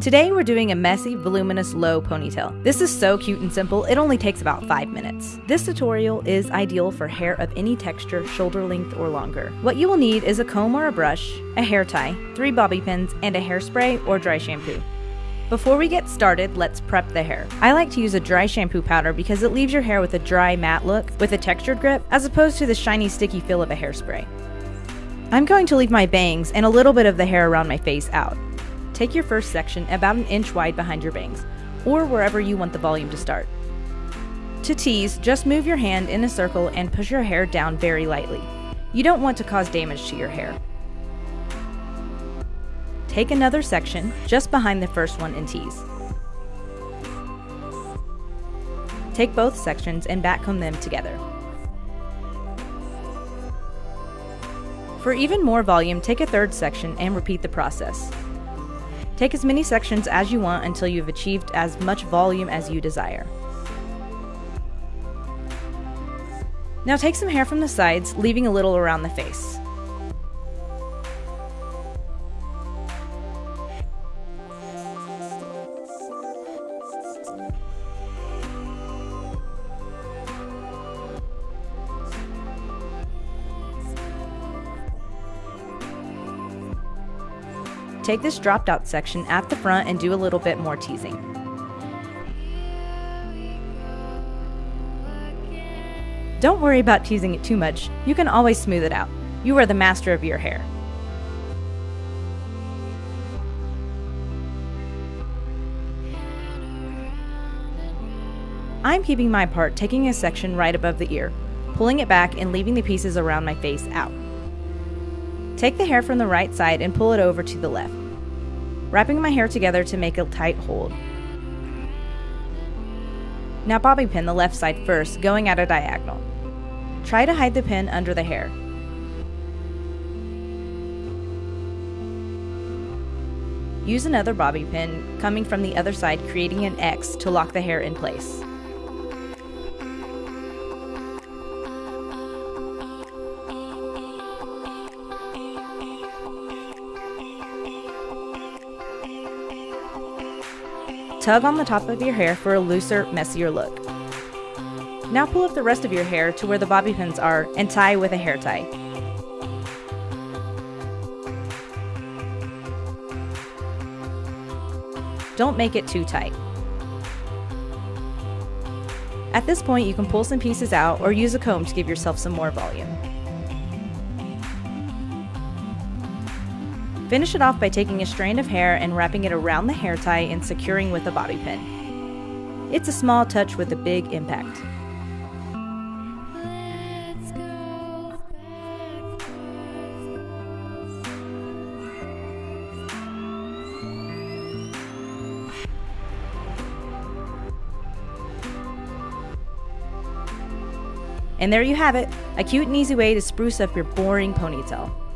Today we're doing a messy, voluminous, low ponytail. This is so cute and simple, it only takes about 5 minutes. This tutorial is ideal for hair of any texture, shoulder length or longer. What you will need is a comb or a brush, a hair tie, 3 bobby pins, and a hairspray or dry shampoo. Before we get started, let's prep the hair. I like to use a dry shampoo powder because it leaves your hair with a dry, matte look with a textured grip as opposed to the shiny, sticky feel of a hairspray. I'm going to leave my bangs and a little bit of the hair around my face out. Take your first section about an inch wide behind your bangs, or wherever you want the volume to start. To tease, just move your hand in a circle and push your hair down very lightly. You don't want to cause damage to your hair. Take another section just behind the first one and tease. Take both sections and backcomb them together. For even more volume, take a third section and repeat the process. Take as many sections as you want until you've achieved as much volume as you desire. Now take some hair from the sides, leaving a little around the face. Take this dropped out section at the front and do a little bit more teasing. Don't worry about teasing it too much, you can always smooth it out. You are the master of your hair. I'm keeping my part taking a section right above the ear, pulling it back and leaving the pieces around my face out. Take the hair from the right side and pull it over to the left, wrapping my hair together to make a tight hold. Now bobby pin the left side first, going at a diagonal. Try to hide the pin under the hair. Use another bobby pin coming from the other side creating an X to lock the hair in place. Tug on the top of your hair for a looser, messier look. Now pull up the rest of your hair to where the bobby pins are and tie with a hair tie. Don't make it too tight. At this point, you can pull some pieces out or use a comb to give yourself some more volume. Finish it off by taking a strand of hair and wrapping it around the hair tie and securing with a bobby pin. It's a small touch with a big impact. And there you have it, a cute and easy way to spruce up your boring ponytail.